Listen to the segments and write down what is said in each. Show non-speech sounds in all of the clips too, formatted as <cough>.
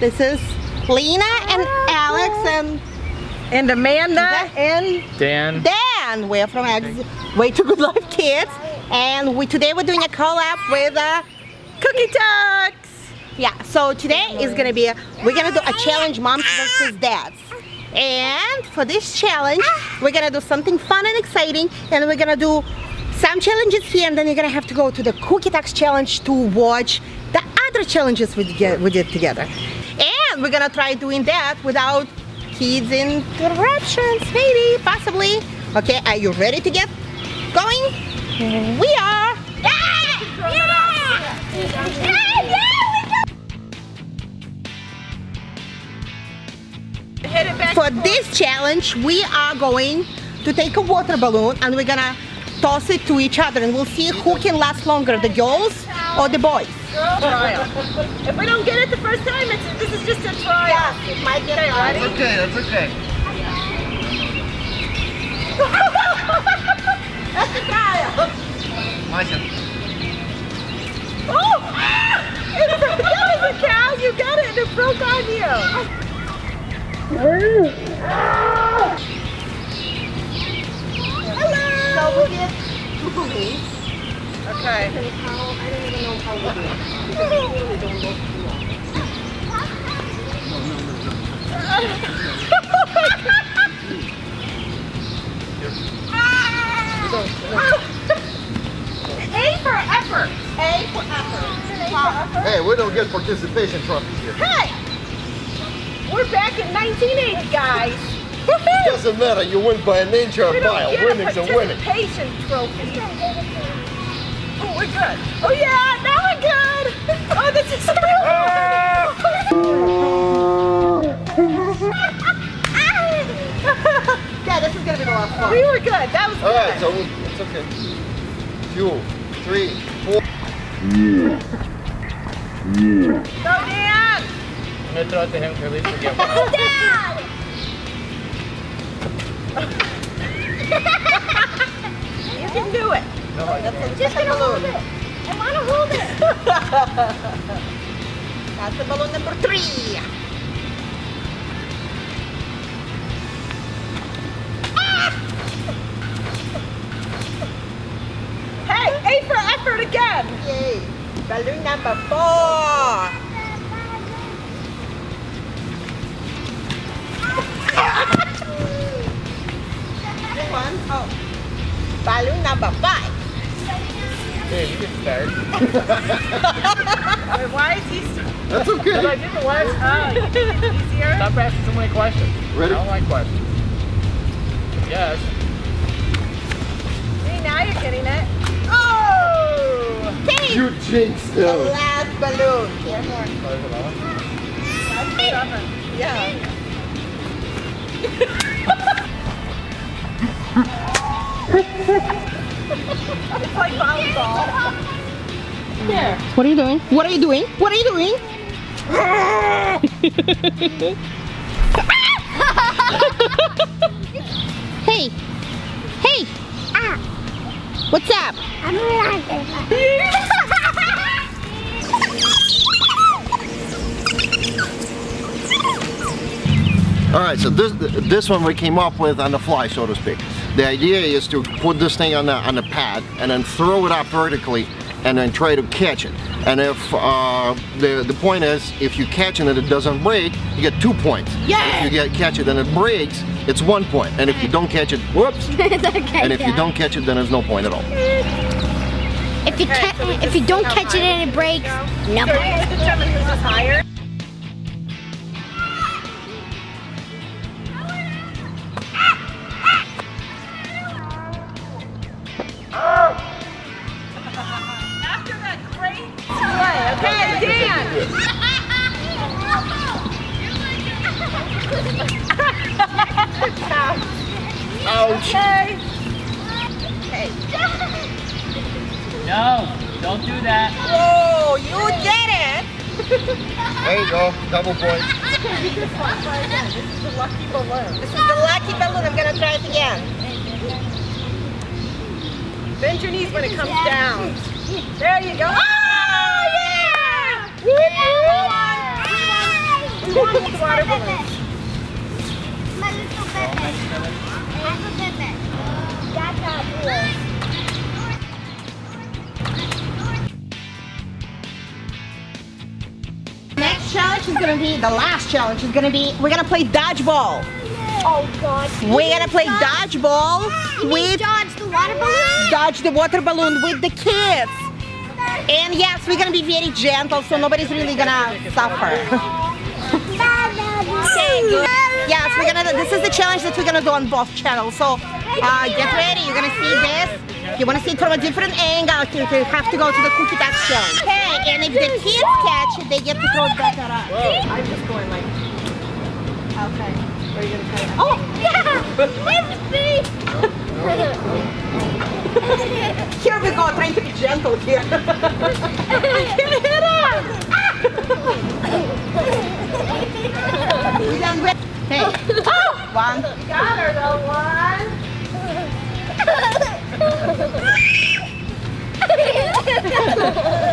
This is Lena and Alex and And Amanda and Dan. Dan. We're from Ex Way to Good Life Kids. And we today we're doing a collab with uh, Cookie Talks. Yeah, so today is gonna be, a, we're gonna do a challenge moms versus dads. And for this challenge, we're gonna do something fun and exciting and we're gonna do some challenges here and then you're gonna have to go to the Cookie Talks challenge to watch the other challenges we, get, we did together. We're gonna try doing that without kids interruptions, maybe, possibly. Okay, are you ready to get going? We are. Hit it back. For this challenge, we are going to take a water balloon and we're gonna toss it to each other and we'll see who can last longer, the girls or the boys. Trial. If we don't get it the first time, it's, this is just a trial. it might get Okay, hard. ready? okay, that's okay. That's the trial. Oh! Ah! It broke- that was a cow. You got it and it broke on you. So we did two balloons. Okay. I don't even know how we do it. Because really don't look too long. A for effort. A for effort. Hey, we don't get participation trophies here. Hey! We're back in 1980, guys. Doesn't matter, you win by an inch or a don't mile. get a Winning's a winning. participation trophy. Oh, we're good. Oh yeah, now we're good. <laughs> Oh, this is so <laughs> oh, <laughs> Yeah, this is gonna be the last one. We were good. That was All right, good. so we, it's okay. Two, three, four. Go, Dan. I'm gonna throw it to him to at least forget one. Dad. No, I can't. Just gonna hold it. I want to hold it. <laughs> That's the balloon number three. Ah! Hey, A for effort again. Yay. Balloon number four. <laughs> Oh. Balloon number five. Hey, you can start. <laughs> Wait, why is he? That's But I okay. did the last time. Uh, easier. Stop asking so many questions. Ready? I don't like questions. Yes. See, now you're getting it. Oh! Hey. You jinxed The last balloon. Seven. <laughs> Yeah. <laughs> It's like volleyball. Here. What are you doing? What are you doing? What are you doing? <laughs> hey. Hey. Ah. What's up? All right, so this this one we came up with on the fly, so to speak. The idea is to put this thing on the on the pad and then throw it up vertically and then try to catch it. And if uh, the the point is, if you catch it and it doesn't break, you get two points. Yeah. If you get catch it and it breaks, it's one point. And if you don't catch it, whoops. <laughs> it's okay. And if you don't catch it, then there's no point at all. if you Okay, so if you don't see how catch it and it breaks, no. So Ouch! Okay. okay. No, don't do that. Whoa, you did it! There you go, double point. This one. This is the lucky balloon. This is the lucky balloon. I'm gonna try it again. Bend your knees when it comes down. There you go. Oh, yeah! We won! We won! Mommy, it's my baby. My little baby. I have a baby. That's not cool. Next challenge is gonna be the last challenge. Is gonna be we're gonna play dodgeball. Oh God. We're gonna play dodgeball with dodge the water balloon. dodge the water balloon with the kids. And yes, we're gonna be very gentle, so nobody's really gonna suffer. <laughs> Okay, good. Yes, we're gonna. This is the challenge that we're gonna do on both channels. So, uh, get ready. You're gonna see this. If you wanna see it from a different angle. You you have to go to the cookie tax challenge. Okay, and if the kids catch, it, they get to throw it back at us. I'm just going like. Okay. Are you gonna try that? Oh, yeah! <laughs> here we go. Trying to be gentle here. <laughs>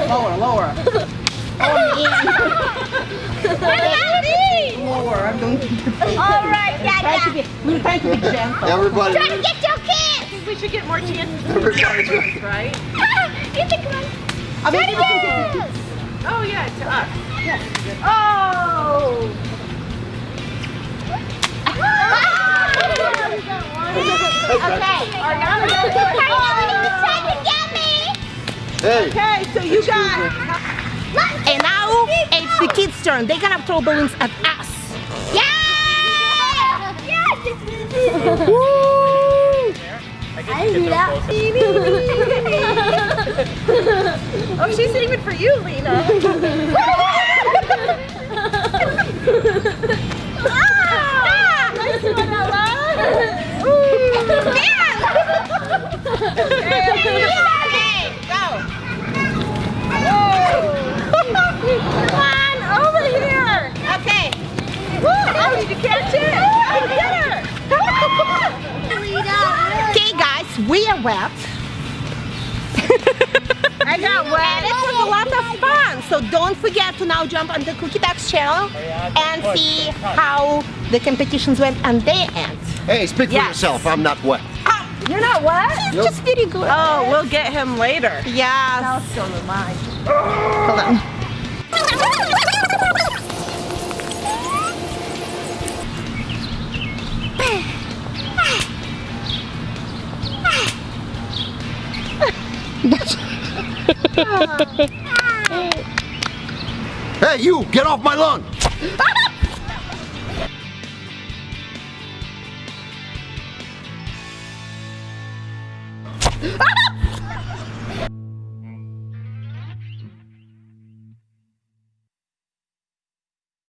Lower, lower. <laughs> Oh, me. Lower. I'm doing. All right, Trying to be. We're trying to be gentle. Everybody, Try to get your kids. We should get more chances, everybody. <laughs> right? Get the gun. I mean, you can do- Oh yeah, to us. Oh. <laughs> Ah. Okay. Ariana got it. Hey, Okay, so you got. And now it's the kids' turn. They're gonna throw balloons at us. Yeah! I guess you get so close. <laughs> Oh, she's aiming for you, Lena. <laughs> So don't forget to now jump on the Cookie Ducks channel and see how the competitions went on their end. hey, speak for Yes. yourself. I'm not wet. Ah, you're not wet? It's just very good. Oh, we'll get him later. Yes. So am I. Hold on. <laughs> <laughs> <laughs> Hey, you, get off my lawn. Ah!